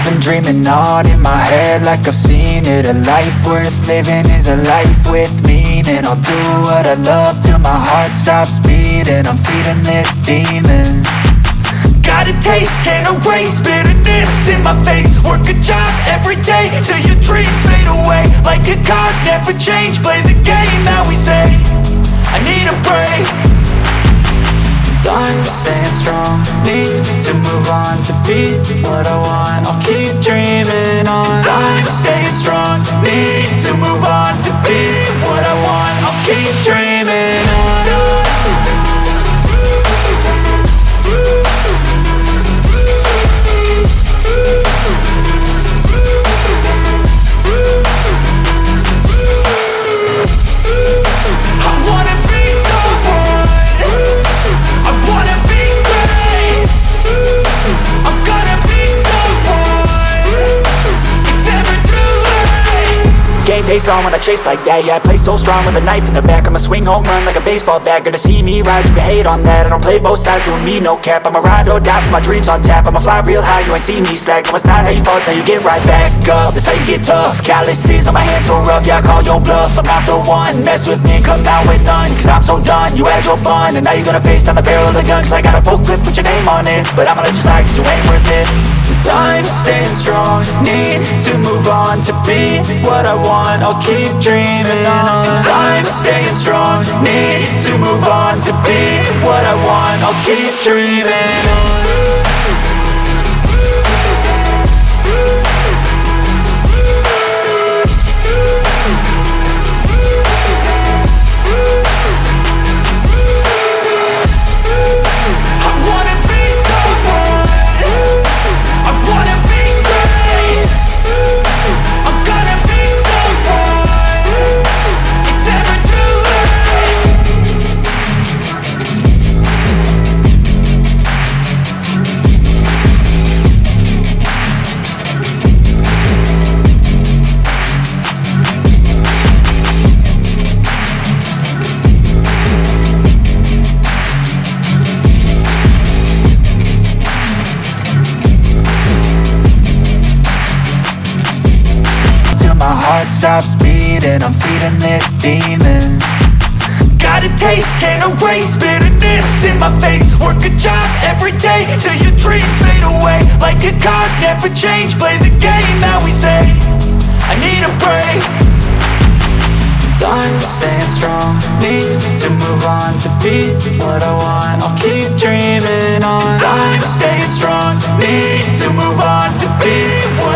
I've been dreaming on in my head like I've seen it. A life worth living is a life with meaning. I'll do what I love till my heart stops beating. I'm feeding this demon. Got a taste, can't erase bitterness in my face. Work a job every day till your dreams fade away. Like a card, never change, play the game that we say. I need a break Time staying strong, need to move on to be what I want. I'll keep dreaming on. Time staying strong, need to move on to be what I want face on when I chase like that. Yeah, I play so strong with a knife in the back. I'ma swing home run like a baseball bat. Gonna see me rise you hate on that. I don't play both sides, doing me no cap. I'ma ride or die for my dreams on tap. I'ma fly real high, you ain't see me slack. No, it's not how you fall, it's how you get right back up. That's how you get tough. Calluses on my hands so rough Yeah, I call your bluff. I'm not the one. Mess with me come down with none. Cause I'm so done You had your fun. And now you're gonna face down the barrel of the gun. Cause I got a full clip with your name on it. But I'ma let you slide cause you ain't worth it Time staying strong, need to move on to be what I want. I'll keep dreaming on. Time staying strong, need to move on to be what I want. I'll keep dreaming on. Stops beating I'm feeding this demon. Got a taste, can't erase bitterness in my face. Work a job every day till your dreams fade away. Like a card, never change, play the game that we say. I need a break. Time staying strong, need to move on to be what I want. I'll keep dreaming on. Time staying strong, need to move on to be what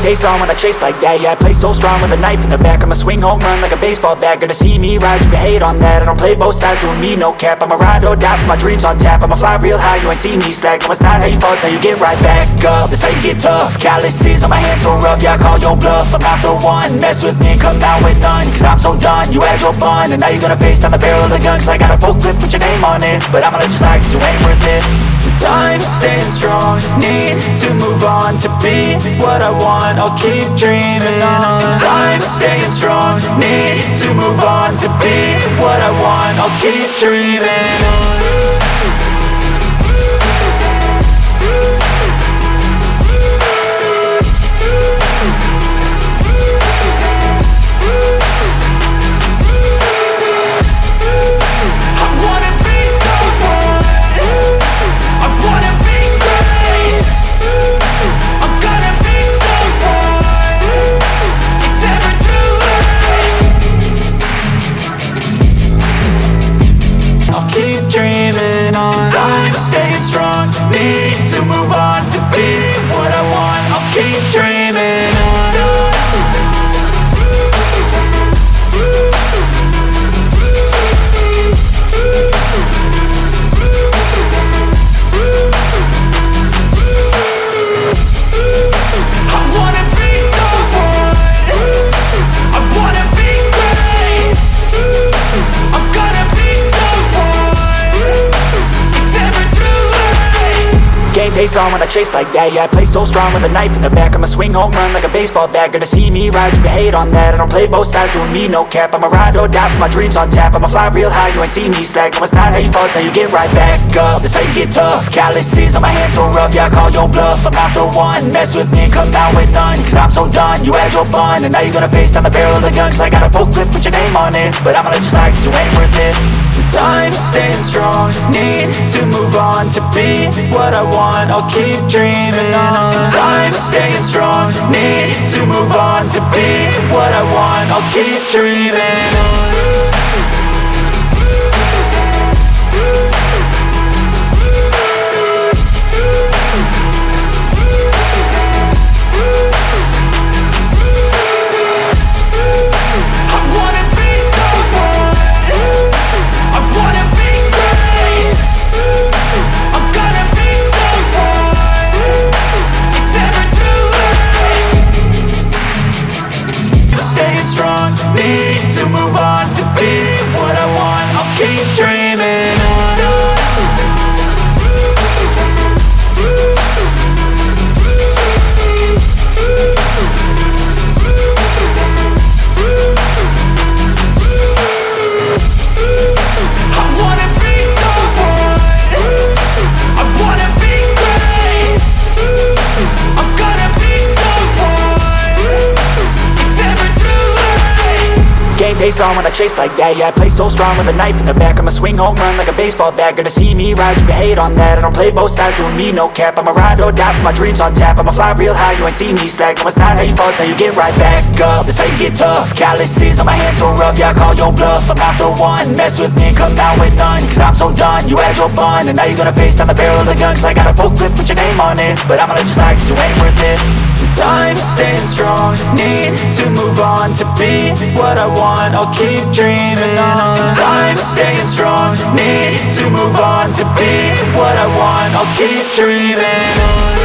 face on when I chase like that Yeah, I play so strong with a knife in the back. I'ma swing home run like a baseball bat. Gonna see me rise you hate on that. I don't play both sides, doing me no cap. I'ma ride or die for my dreams on tap. I'ma fly real high, you ain't see me slack. No, it's not how you fall, it's how you get right back up. That's how you get tough. Calluses on my hands so rough Yeah, I call your bluff. I'm not the one. Mess with me come out with none. Cause I'm so done You had your fun. And now you're gonna face down the barrel of the gun. Cause I got a full clip put your name on it. But I'ma let you slide cause you ain't worth it Time staying strong, need to move on to be what I want. I'll keep dreaming on. Time staying strong, need to move on to be what I want. I'll keep dreaming on. Dreaming face on when I chase like that. Yeah, I play so strong with a knife in the back. I'ma swing home run like a baseball bat. Gonna see me rise, you can hate on that. I don't play both sides, doing me no cap. I'ma ride or die for my dreams on tap. I'ma fly real high, you ain't see me slack. No, it's not how you fall, it's how you get right back up. That's how you get tough. Calluses on my hands so rough, yeah, I call your bluff. I'm not the one, mess with me come out with none. Cause I'm so done, you had your fun. And now you're gonna face down the barrel of the gun. Cause I got a full clip, put your name on it. But I'ma let you slide cause you ain't worth it Time staying strong, need to move on To be what I want, I'll keep dreaming on. Time staying strong, need to move on To be what I want, I'll keep dreaming on face on when I chase like that Yeah, I play so strong with a knife in the back I'ma swing home run like a baseball bat. Gonna see me rise, you can hate on that. I don't play both sides, doing me no cap. I'ma ride or die for my dreams on tap. I'ma fly real high, you ain't see me slack. No, it's not how you fall, it's how you get right back up. That's how you get tough. Calluses on my hands so rough, yeah, I call your bluff. I'm not the one, mess with me come out with none. Cause I'm so done, you had your fun. And now you're gonna face down the barrel of the gun. Cause I got a full clip, put your name on it. But I'ma let you slide cause you ain't worth it Time staying strong, need to move on To be what I want, I'll keep dreaming on. Time staying strong, need to move on To be what I want, I'll keep dreaming on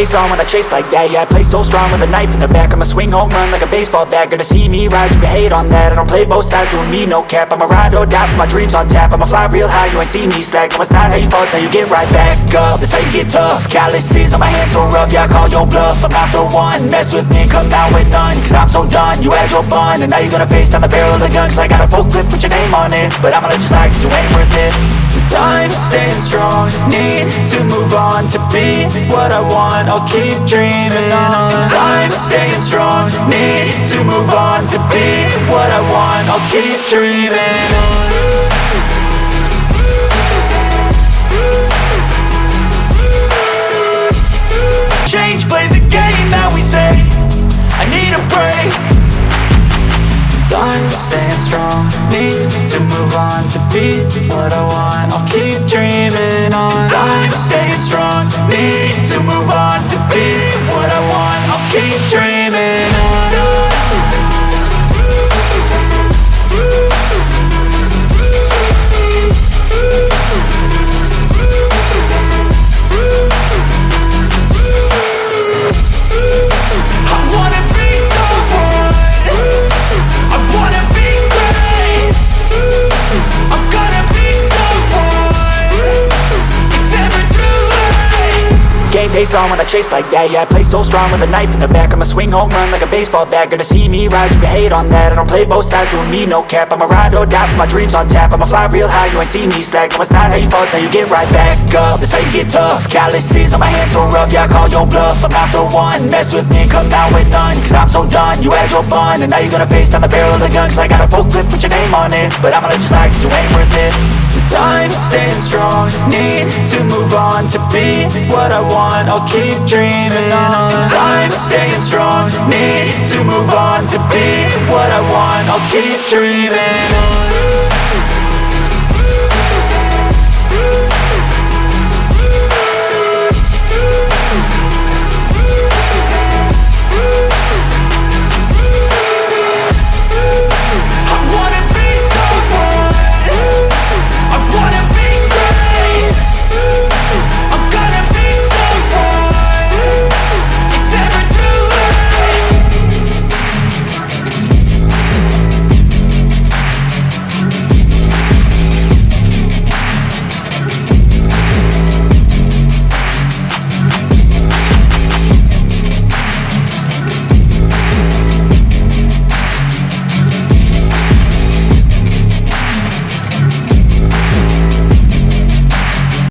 face on when I chase like that. Yeah, I play so strong with a knife in the back. I'ma swing home run like a baseball bat. Gonna see me rise, you hate on that. I don't play both sides, doing me no cap. I'ma ride or die for my dreams on tap. I'ma fly real high, you ain't see me slack. No, it's not how you fall, it's how you get right back up. That's how you get tough. Calluses on my hands so rough, yeah, I call your bluff. I'm not the one, mess with me come down with none. Cause I'm so done, you had your fun. And now you're gonna face down the barrel of the gun Cause I got a full clip, put your name on it. But I'ma let you slide cause you ain't worth it Time staying strong, need to move on To be what I want, I'll keep dreaming on. Time staying strong, need to move on To be what I want, I'll keep dreaming on Time staying strong, need to move on To be what I want, I'll keep dreaming on. Time staying strong, need to move on To be what I want, I'll keep dreaming face on when I chase like that. Yeah, I play so strong with a knife in the back. I'ma swing home run like a baseball bat. Gonna see me rise, you can hate on that. I don't play both sides, doing me no cap. I'ma ride or die for my dreams on tap. I'ma fly real high, you ain't see me slack. No, it's not how you fall, it's how you get right back up. That's how you get tough. Calluses on my hands so rough, yeah, I call your bluff. I'm not the one, mess with me come out with none. Cause I'm so done, you had your fun. And now you're gonna face down the barrel of the gun. Cause I got a full clip, put your name on it. But I'ma let you slide cause you ain't worth it staying strong, need to move on To be what I want, I'll keep dreaming on. Time staying strong, need to move on To be what I want, I'll keep dreaming on